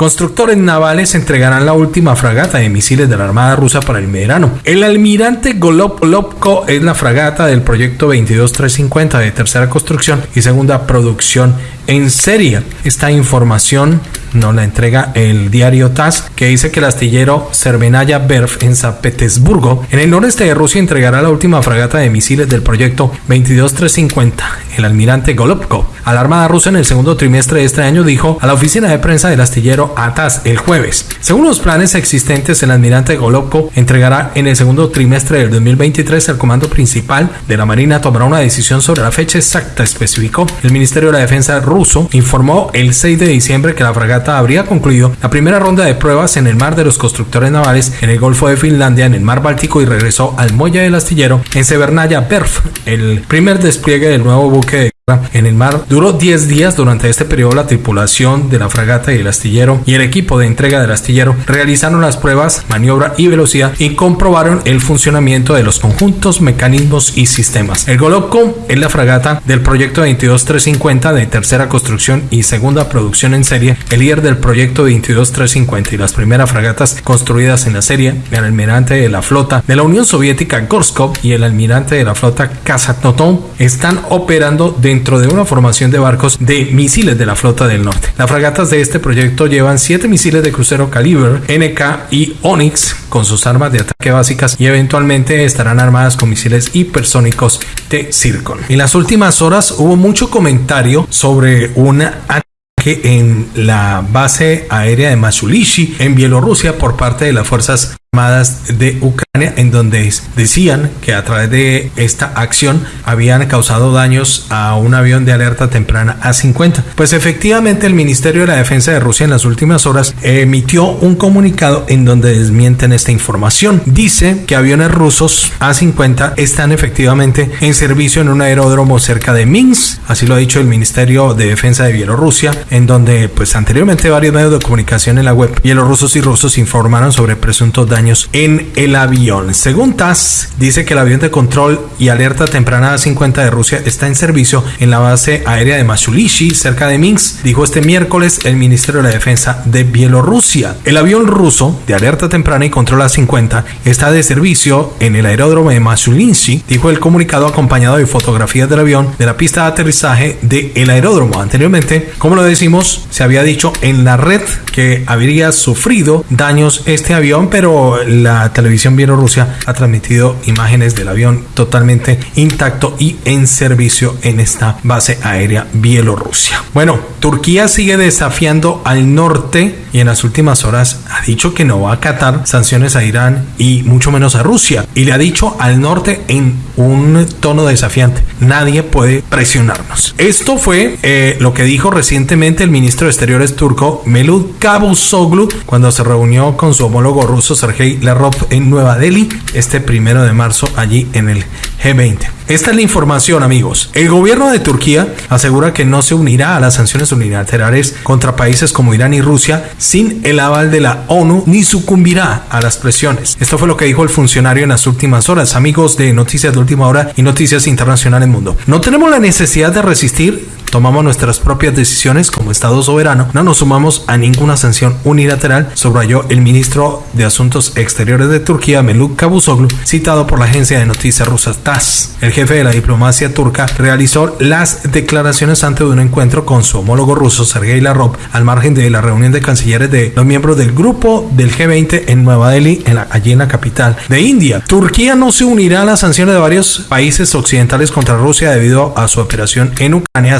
Constructores navales entregarán la última fragata de misiles de la Armada rusa para el verano. El almirante Golopko es la fragata del proyecto 22350 de tercera construcción y segunda producción en serie. Esta información nos la entrega el diario TAS, que dice que el astillero Cervenaya Berf en San Petersburgo, en el noreste de Rusia, entregará la última fragata de misiles del proyecto 22350, el almirante Golubko, a la Armada rusa en el segundo trimestre de este año, dijo a la oficina de prensa del astillero ATAS el jueves. Según los planes existentes, el almirante Golubko entregará en el segundo trimestre del 2023 el comando principal de la Marina tomará una decisión sobre la fecha exacta, especificó el Ministerio de la Defensa ruso, informó el 6 de diciembre que la fragata habría concluido la primera ronda de pruebas en el mar de los constructores navales en el Golfo de Finlandia, en el mar Báltico y regresó al muelle del astillero en Severnaya Berf, el primer despliegue del nuevo buque de en el mar. Duró 10 días. Durante este periodo, la tripulación de la fragata y el astillero y el equipo de entrega del astillero realizaron las pruebas, maniobra y velocidad y comprobaron el funcionamiento de los conjuntos, mecanismos y sistemas. El Golobko es la fragata del proyecto 22350 de tercera construcción y segunda producción en serie, el líder del proyecto 22350 y las primeras fragatas construidas en la serie, el almirante de la flota de la Unión Soviética Gorskov y el almirante de la flota Kazaknoton están operando dentro dentro de una formación de barcos de misiles de la flota del norte. Las fragatas de este proyecto llevan siete misiles de crucero caliber NK y Onyx con sus armas de ataque básicas y eventualmente estarán armadas con misiles hipersónicos de Zircon. En las últimas horas hubo mucho comentario sobre una ataque en la base aérea de Masulishi en Bielorrusia por parte de las fuerzas armadas de Ucrania en donde decían que a través de esta acción habían causado daños a un avión de alerta temprana A-50. Pues efectivamente el Ministerio de la Defensa de Rusia en las últimas horas emitió un comunicado en donde desmienten esta información. Dice que aviones rusos A-50 están efectivamente en servicio en un aeródromo cerca de Minsk, así lo ha dicho el Ministerio de Defensa de Bielorrusia, en donde pues anteriormente varios medios de comunicación en la web bielorrusos y rusos informaron sobre presuntos daños en el avión. Según TASS, dice que el avión de control y alerta temprana A-50 de Rusia está en servicio en la base aérea de Masulishi, cerca de Minsk, dijo este miércoles el Ministerio de la Defensa de Bielorrusia. El avión ruso de alerta temprana y control A-50 está de servicio en el aeródromo de Masulishi, dijo el comunicado acompañado de fotografías del avión de la pista de aterrizaje del aeródromo. Anteriormente, como lo decimos, se había dicho en la red que habría sufrido daños este avión, pero la televisión bielorrusia ha transmitido imágenes del avión totalmente intacto y en servicio en esta base aérea bielorrusia. Bueno, Turquía sigue desafiando al norte y en las últimas horas ha dicho que no va a acatar sanciones a Irán y mucho menos a Rusia. Y le ha dicho al norte en un tono desafiante, nadie puede presionarnos. Esto fue eh, lo que dijo recientemente el ministro de Exteriores turco Melud Cavusoglu cuando se reunió con su homólogo ruso Sergei la Larov en Nueva Delhi este primero de marzo allí en el G20. Esta es la información, amigos. El gobierno de Turquía asegura que no se unirá a las sanciones unilaterales contra países como Irán y Rusia sin el aval de la ONU ni sucumbirá a las presiones. Esto fue lo que dijo el funcionario en las últimas horas, amigos de Noticias de Última Hora y Noticias Internacionales Mundo. No tenemos la necesidad de resistir tomamos nuestras propias decisiones como Estado soberano, no nos sumamos a ninguna sanción unilateral, subrayó el ministro de Asuntos Exteriores de Turquía, Meluk Cavusoglu, citado por la agencia de noticias rusa TASS. El jefe de la diplomacia turca realizó las declaraciones antes de un encuentro con su homólogo ruso, Sergei Lavrov, al margen de la reunión de cancilleres de los miembros del grupo del G20 en Nueva Delhi, en la, allí en la capital de India. Turquía no se unirá a las sanciones de varios países occidentales contra Rusia debido a su operación en Ucrania,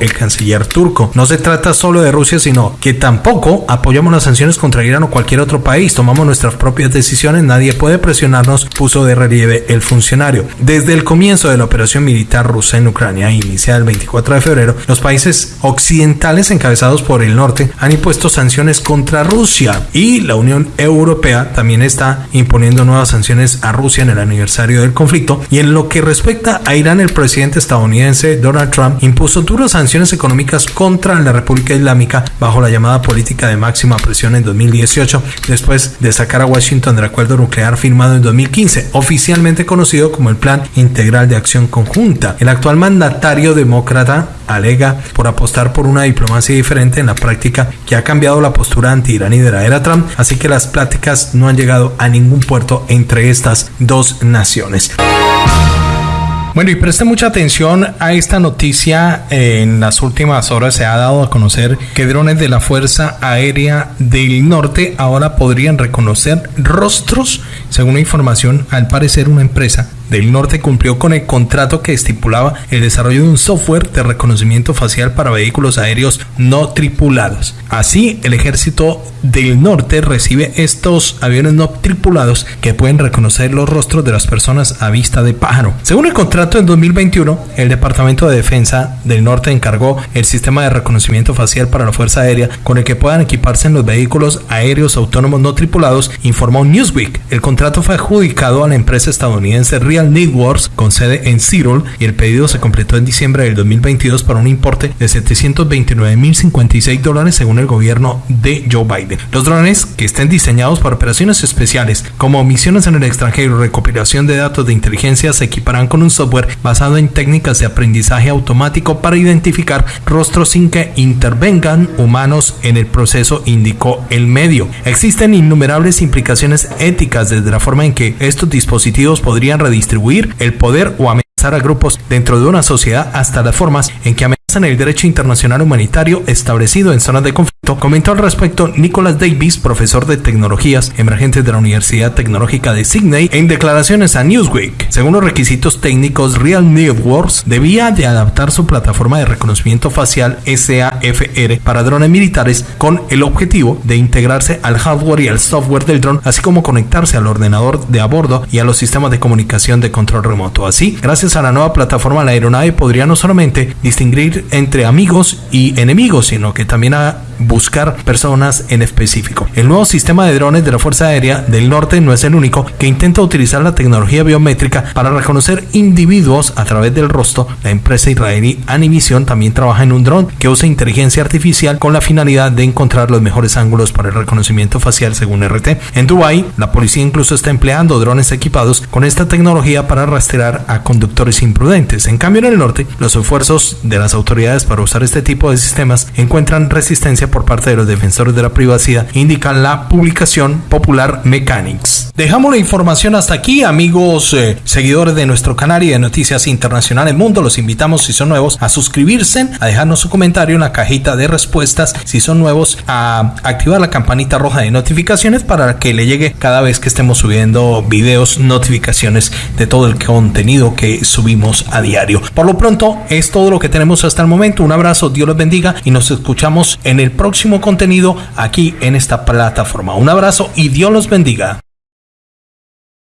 el canciller turco. No se trata solo de Rusia, sino que tampoco apoyamos las sanciones contra Irán o cualquier otro país. Tomamos nuestras propias decisiones, nadie puede presionarnos, puso de relieve el funcionario. Desde el comienzo de la operación militar rusa en Ucrania, iniciada el 24 de febrero, los países occidentales encabezados por el norte han impuesto sanciones contra Rusia y la Unión Europea también está imponiendo nuevas sanciones a Rusia en el aniversario del conflicto. Y en lo que respecta a Irán, el presidente estadounidense Donald Trump impuso duras sanciones económicas contra la República Islámica bajo la llamada política de máxima presión en 2018, después de sacar a Washington del acuerdo nuclear firmado en 2015, oficialmente conocido como el Plan Integral de Acción Conjunta. El actual mandatario demócrata alega por apostar por una diplomacia diferente en la práctica que ha cambiado la postura anti-iraní de la era Trump, así que las pláticas no han llegado a ningún puerto entre estas dos naciones. Bueno, y preste mucha atención a esta noticia. En las últimas horas se ha dado a conocer que drones de la Fuerza Aérea del Norte ahora podrían reconocer rostros. Según información, al parecer una empresa del Norte cumplió con el contrato que estipulaba el desarrollo de un software de reconocimiento facial para vehículos aéreos no tripulados. Así, el ejército del Norte recibe estos aviones no tripulados que pueden reconocer los rostros de las personas a vista de pájaro. Según el contrato en 2021, el Departamento de Defensa del Norte encargó el sistema de reconocimiento facial para la Fuerza Aérea con el que puedan equiparse los vehículos aéreos autónomos no tripulados, informó Newsweek. El contrato fue adjudicado a la empresa estadounidense Real Networks con sede en Seattle y el pedido se completó en diciembre del 2022 para un importe de 729.056 dólares según el gobierno de Joe Biden. Los drones que estén diseñados para operaciones especiales como misiones en el extranjero recopilación de datos de inteligencia se equiparán con un software basado en técnicas de aprendizaje automático para identificar rostros sin que intervengan humanos en el proceso, indicó el medio. Existen innumerables implicaciones éticas desde la forma en que estos dispositivos podrían redistribuir el poder o amenazar a grupos dentro de una sociedad hasta las formas en que amenazan el derecho internacional humanitario establecido en zonas de conflicto Comentó al respecto Nicholas Davis, profesor de tecnologías emergentes de la Universidad Tecnológica de Sydney, en declaraciones a Newsweek. Según los requisitos técnicos, Real Networks debía de adaptar su plataforma de reconocimiento facial SAFR para drones militares con el objetivo de integrarse al hardware y al software del dron, así como conectarse al ordenador de a bordo y a los sistemas de comunicación de control remoto. Así, gracias a la nueva plataforma, la aeronave podría no solamente distinguir entre amigos y enemigos, sino que también a buscar personas en específico. El nuevo sistema de drones de la Fuerza Aérea del Norte no es el único que intenta utilizar la tecnología biométrica para reconocer individuos a través del rostro. La empresa israelí Anivision también trabaja en un dron que usa inteligencia artificial con la finalidad de encontrar los mejores ángulos para el reconocimiento facial según RT. En Dubai, la policía incluso está empleando drones equipados con esta tecnología para rastrear a conductores imprudentes. En cambio, en el norte, los esfuerzos de las autoridades para usar este tipo de sistemas encuentran resistencia por parte de los defensores de la privacidad, indica la publicación Popular Mechanics. Dejamos la información hasta aquí, amigos eh, seguidores de nuestro canal y de Noticias Internacionales Mundo. Los invitamos, si son nuevos, a suscribirse, a dejarnos su comentario en la cajita de respuestas. Si son nuevos, a activar la campanita roja de notificaciones para que le llegue cada vez que estemos subiendo videos, notificaciones de todo el contenido que subimos a diario. Por lo pronto, es todo lo que tenemos momento. Un abrazo, Dios los bendiga y nos escuchamos en el próximo contenido aquí en esta plataforma. Un abrazo y Dios los bendiga.